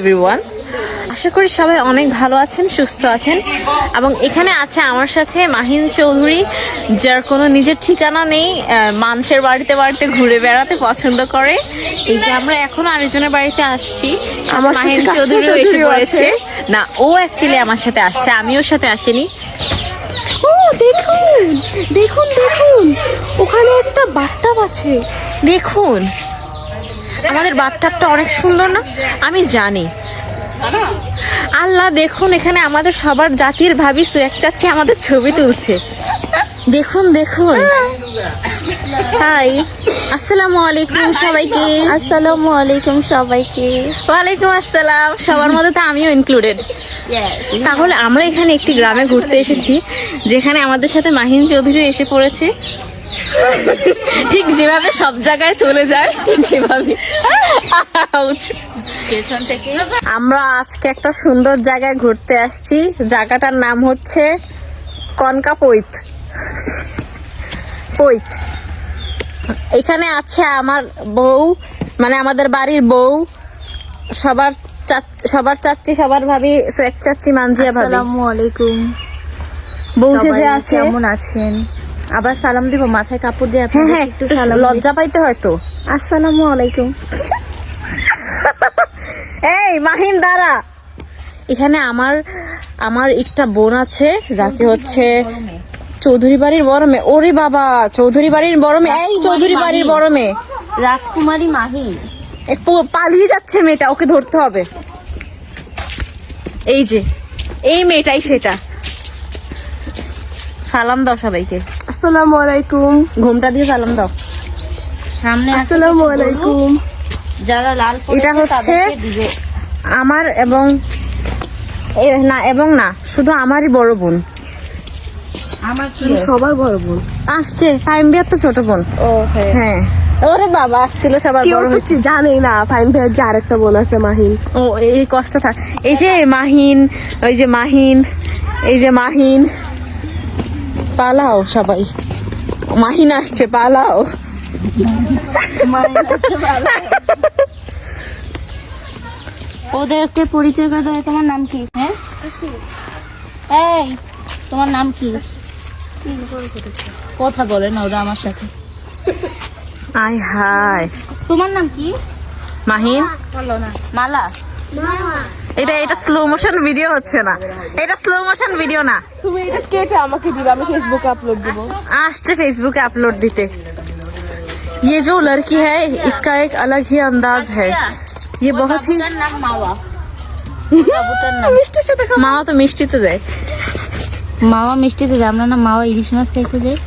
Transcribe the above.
Everyone আশা করি সবাই অনেক ভালো আছেন সুস্থ আছেন। এবং এখানে আছে আমার সাথে মাহিন চৌধুরী যার কোনো নিজের ঠিকানা নেই মানুষের বাড়িতে বাড়িতে ঘুরে বেড়াতে পছন্দ করে। এই যে আমরা এখন আরেকজনের বাড়িতে আসছি আমার মাহিন চৌধুরীও এসে পড়েছে। না ও অ্যাকচুয়ালি আমার সাথে আসছে আমি ওর সাথে আসিনি। ও দেখুন দেখুন দেখুন ওখানে একটা বাথটাব আছে। দেখুন আমাদের বাথটাবটা অনেক সুন্দর না? আমি জানি। আল্লাহ দেখুন এখানে আমাদের সবার জাতির ভাবি সোয়াক চাচ্ছে আমাদের ছবি তুলছে। দেখুন দেখুন। হাই। আসসালামু আলাইকুম সবাইকে। আসসালামু আলাইকুম সবাইকে। ওয়ালাইকুম আসসালাম। সবার মধ্যে তো আমিও ইনক্লুডেড তাহলে আমরা এখানে একটি গ্রামে ঘুরতে এসেছি যেখানে আমাদের সাথে মাহিন চৌধুরী এসে পড়েছে। ঠিক যেভাবে সব জায়গায় চলে যায় ঠিক সেভাবে। আমরা আজকে একটা সুন্দর জায়গায় ঘুরতে আসছি। জায়গাটার নাম হচ্ছে কনকা পৈত। পৈত এখানে আছে আমার বউ মানে আমাদের বাড়ির বউ। সবার সবার চাচ্ছি সবার ভাবি এক চাচ্ছি মানজিয়া ভাবি। আসসালামু আলাইকুম। বউ যে আছে। কেমন আছেন? আবার সালাম দিব মাথায় কাপড় দিয়ে হ্যাঁ হ্যাঁ একটু সালাম লজ্জা পাইতে হয়তো আসসালামু আলাইকুম। এই মাহিন দাঁড়া। এখানে আমার আমার একটা বোন আছে যাকে হচ্ছে চৌধুরী বাড়ির বরমে ওরে বাবা চৌধুরী বাড়ির বরমে এই চৌধুরী বাড়ির বরমে রাজকুমারী মাহি পালিয়ে যাচ্ছে মেয়েটা ওকে ধরতে হবে। এই যে এই মেয়েটাই সেটা। সালাম দাও সবাইকে। আসসালামু আলাইকুম। ঘুমটা দিয়ে সালাম দাও। সামনে আসসালামু আলাইকুম। যারা লাল এটা হচ্ছে আমার এবং না এবং না শুধু আমারই বড় বোন। আমার সবার বড় বোন। আসছে ফাইম বিয়ার তো ছোট বোন। ও হ্যাঁ। হ্যাঁ। ওরে বাবা আসছিল সবার কেউ বড় তো জানেই না ফাইন ভাইয়ের যে আরেকটা বোন আছে মাহিন। ও এই কষ্ট থাক। এই যে মাহিন ওই যে মাহিন এই যে মাহিন। পালাও সবাই। মাহিন আসছে পালাও। ওদেরকে পরিচয় করে দেবে তোমার নাম কি? হ্যাঁ? এই তোমার নাম কি? কথা বলে না ওরা আমার সাথে। আয় হায়। তোমার নাম কি? মাহিন? বলো না। মালা। এটা এটা স্লো মোশন ভিডিও হচ্ছে না এটা স্লো মোশন ভিডিও না তুমি এটা কেটে আমাকে দিবে আমি ফেসবুকে আপলোড দিব আসছে फेसबुक अपलोड देते ये जो लड़की है इसका एक अलग ही अंदाज है ये बहुत ही বাবুটার নাম মাওয়া বাবুটার নাম মিষ্টির সাথে মাও তো মিষ্টি তো দেয় মাওয়া মিষ্টিতে যাই আমরা না মাওয়া ইলিশ মাছ খাইতে যাই